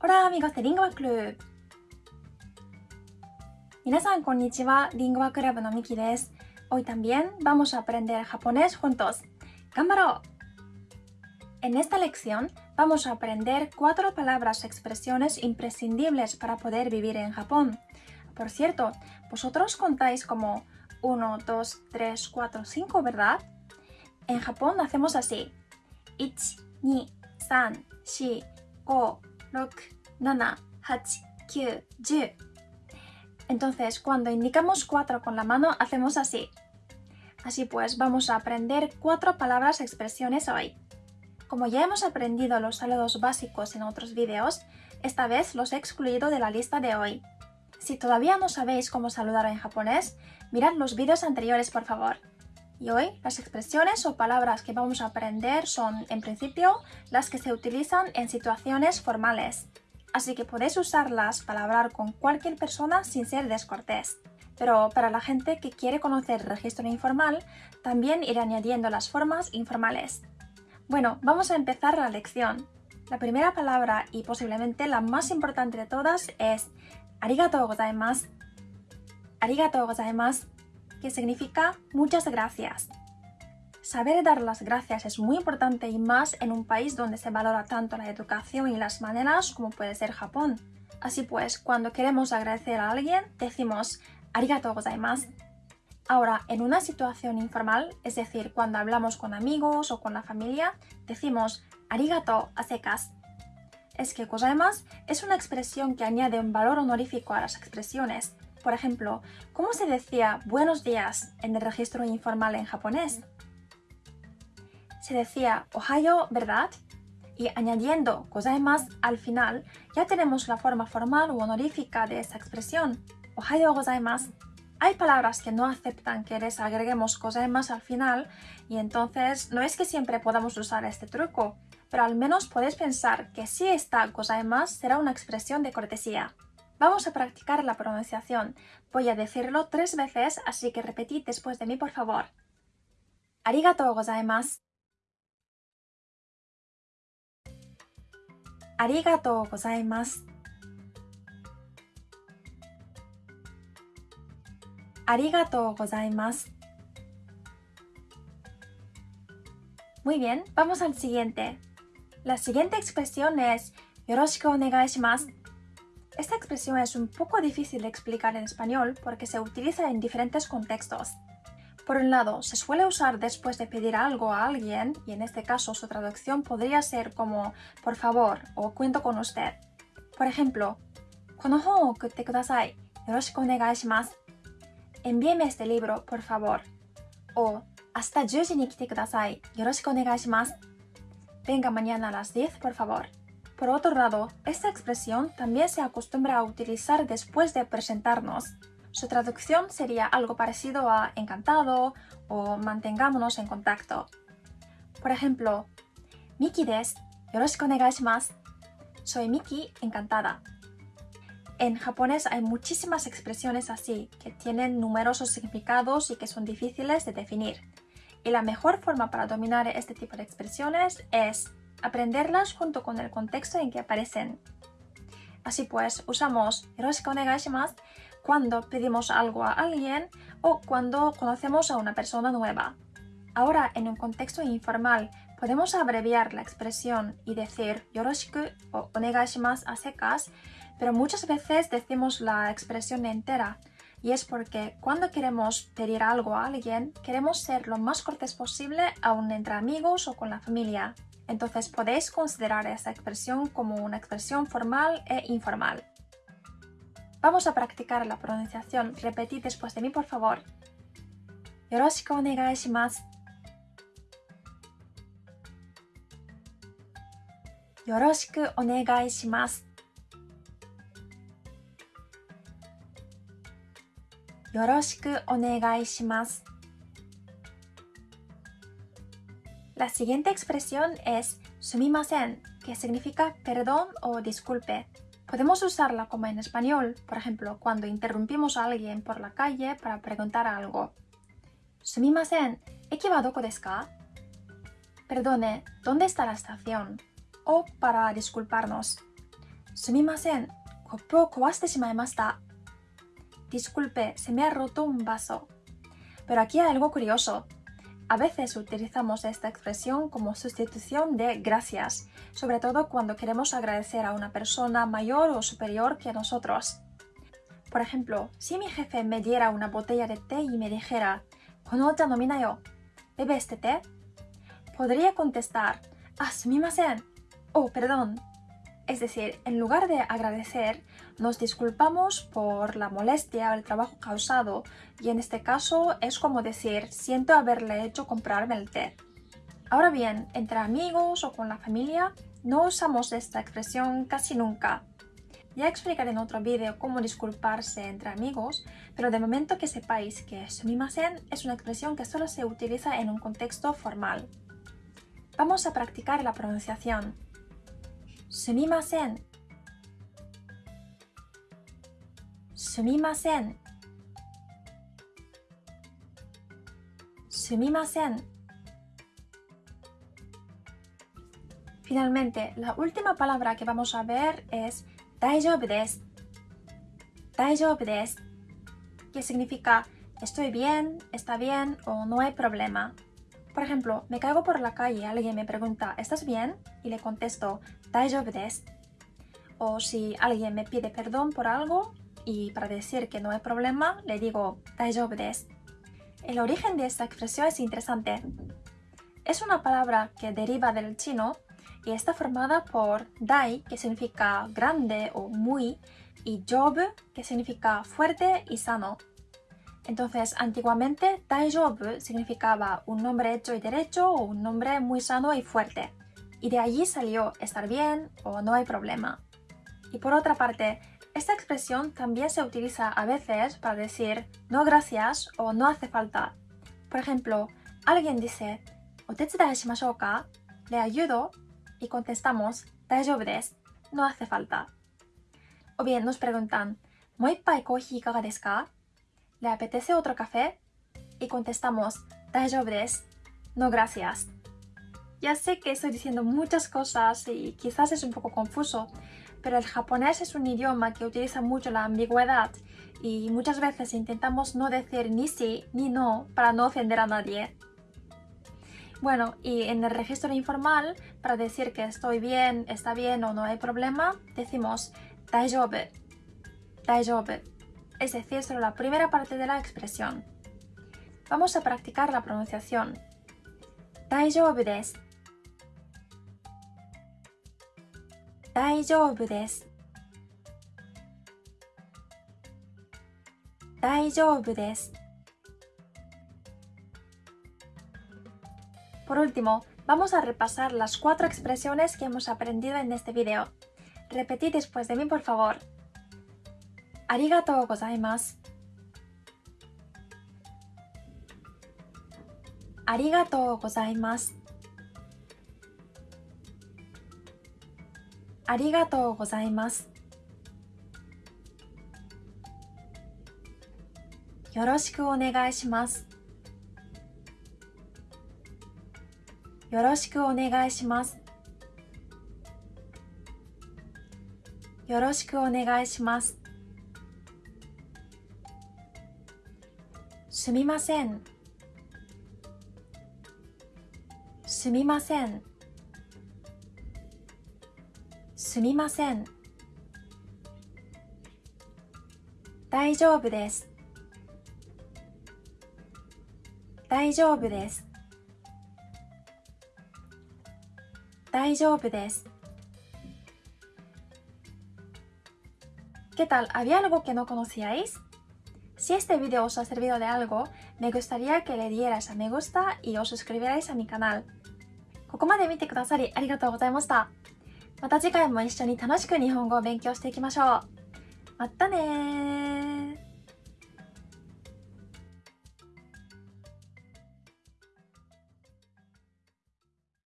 Hola amigos de Lingua Club 皆さんこんにちは、Lingua Club のミキです Hoy también vamos a aprender japonés juntos. ¡Gambaro! En esta lección vamos a aprender cuatro palabras o expresiones imprescindibles para poder vivir en Japón. Por cierto, vosotros contáis como 1, 2, 3, 4, 5, ¿verdad? En Japón hacemos así. 1, 2, 3, 4, 5, 6, 7, 8, 9, 10. Entonces, cuando indicamos 4 con la mano, hacemos así. Así pues, vamos a aprender cuatro palabras expresiones hoy. Como ya hemos aprendido los saludos básicos en otros vídeos, esta vez los he excluido de la lista de hoy. Si todavía no sabéis cómo saludar en japonés, mirad los vídeos anteriores por favor. Y hoy las expresiones o palabras que vamos a aprender son, en principio, las que se utilizan en situaciones formales. Así que podéis usarlas para hablar con cualquier persona sin ser descortés. Pero para la gente que quiere conocer el registro informal, también iré añadiendo las formas informales. Bueno, vamos a empezar la lección. La primera palabra y posiblemente la más importante de todas es arigatou gozaimasu. Arigatou gozaimasu, que significa muchas gracias. Saber dar las gracias es muy importante y más en un país donde se valora tanto la educación y las maneras como puede ser Japón. Así pues, cuando queremos agradecer a alguien, decimos arigatou gozaimasu. Ahora, en una situación informal, es decir, cuando hablamos con amigos o con la familia, decimos arigato a secas. Es que gozaimasu es una expresión que añade un valor honorífico a las expresiones. Por ejemplo, ¿cómo se decía buenos días en el registro informal en japonés? Se decía ohayo, ¿verdad? Y añadiendo gozaimasu al final, ya tenemos la forma formal u honorífica de esa expresión. Ohayo gozaimasu. Hay palabras que no aceptan que les agreguemos gozaimasu al final y entonces no es que siempre podamos usar este truco, pero al menos podéis pensar que si está gozaimasu será una expresión de cortesía. Vamos a practicar la pronunciación. Voy a decirlo tres veces, así que repetid después de mí por favor. Arigatou gozaimasu. Arigatou gozaimasu. Arigatou gozaimasu. Muy bien, vamos al siguiente. La siguiente expresión es yoroshiku onegai shimasu. Esta expresión es un poco difícil de explicar en español porque se utiliza en diferentes contextos. Por un lado, se suele usar después de pedir algo a alguien, y en este caso su traducción podría ser como por favor o cuento con usted. Por ejemplo, Envíeme este libro, por favor. O hasta 10 ni kite kudasai. Yoroshiku. Venga mañana a las 10, por favor. Por otro lado, esta expresión también se acostumbra a utilizar después de presentarnos. Su traducción sería algo parecido a encantado o mantengámonos en contacto. Por ejemplo, Miki desu. Yoroshiku shimasu. Soy Miki, encantada. En japonés hay muchísimas expresiones así, que tienen numerosos significados y que son difíciles de definir. Y la mejor forma para dominar este tipo de expresiones es aprenderlas junto con el contexto en que aparecen. Así pues, usamos yoroshiku onegaishimasu cuando pedimos algo a alguien o cuando conocemos a una persona nueva. Ahora, en un contexto informal, podemos abreviar la expresión y decir yoroshiku o onegaishimasu a secas pero muchas veces decimos la expresión entera y es porque cuando queremos pedir algo a alguien, queremos ser lo más cortés posible aún entre amigos o con la familia. Entonces podéis considerar esta expresión como una expresión formal e informal. Vamos a practicar la pronunciación. Repetid después de mí, por favor. Yoroshiku onegai shimasu. Yoroshiku onegai shimasu. La siguiente expresión es sumimasen, que significa perdón o disculpe. Podemos usarla como en español, por ejemplo, cuando interrumpimos a alguien por la calle para preguntar algo. Sumimasen, equivadoko desu ka? Perdone, ¿dónde está la estación? O para disculparnos. Sumimasen, kopu o kowaste shimaemashita. Disculpe, se me ha roto un vaso. Pero aquí hay algo curioso. A veces utilizamos esta expresión como sustitución de gracias, sobre todo cuando queremos agradecer a una persona mayor o superior que nosotros. Por ejemplo, si mi jefe me diera una botella de té y me dijera, Konocha no minayo, ¿bebe este té? Podría contestar, ah, sumimasen, oh, perdón. Es decir, en lugar de agradecer, nos disculpamos por la molestia o el trabajo causado y en este caso es como decir, siento haberle hecho comprarme el té. Ahora bien, entre amigos o con la familia, no usamos esta expresión casi nunca. Ya explicaré en otro vídeo cómo disculparse entre amigos, pero de momento que sepáis que sumimasen es una expresión que solo se utiliza en un contexto formal. Vamos a practicar la pronunciación. Sumimasen. Sumimasen. Sumimasen. Finalmente, la última palabra que vamos a ver es 大丈夫です。大丈夫です。que significa estoy bien, está bien o no hay problema. Por ejemplo, me caigo por la calle, y alguien me pregunta, ¿estás bien? Y le contesto, Daijoubu desu. O si alguien me pide perdón por algo y para decir que no hay problema, le digo, Daijoubu desu. El origen de esta expresión es interesante. Es una palabra que deriva del chino y está formada por dai, que significa grande o muy, y job, que significa fuerte y sano. Entonces, antiguamente, Daijoubu significaba un nombre hecho y derecho o un nombre muy sano y fuerte. Y de allí salió estar bien o no hay problema. Y por otra parte, esta expresión también se utiliza a veces para decir no gracias o no hace falta. Por ejemplo, alguien dice ¿Otetsudai shimashou ka? ¿Le ayudo? Y contestamos Daijoubu no hace falta. O bien nos preguntan ¿Moippai kohi ikaga desu ka? ¿Le apetece otro café? Y contestamos 大丈夫です no gracias. Ya sé que estoy diciendo muchas cosas y quizás es un poco confuso, pero el japonés es un idioma que utiliza mucho la ambigüedad y muchas veces intentamos no decir ni sí ni no para no ofender a nadie. Bueno, y en el registro informal, para decir que estoy bien, está bien o no hay problema, decimos 大丈夫, 大丈夫. es decir, solo la primera parte de la expresión. Vamos a practicar la pronunciación. Daijoubu desu. Por último, vamos a repasar las cuatro expresiones que hemos aprendido en este video. Repetid después de mí, por favor. ありがとうございます。ありがとうございます。ありがとうございます。よろしくお願いします。よろしくお願いします。よろしくお願いします。すみません。すみません。すみません。大丈夫です。大丈夫です。大丈夫です。¿Qué tal? ¿Había algo que no conocíais? Si este vídeo os ha servido de algo, me gustaría que le dierais a me gusta y os suscribierais a mi canal. ここまで見てくださりありがとうございました。また次回も一緒に楽しく日本語を勉強していきましょう。またねー